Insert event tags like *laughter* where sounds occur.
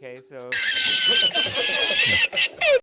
Okay, so. *laughs*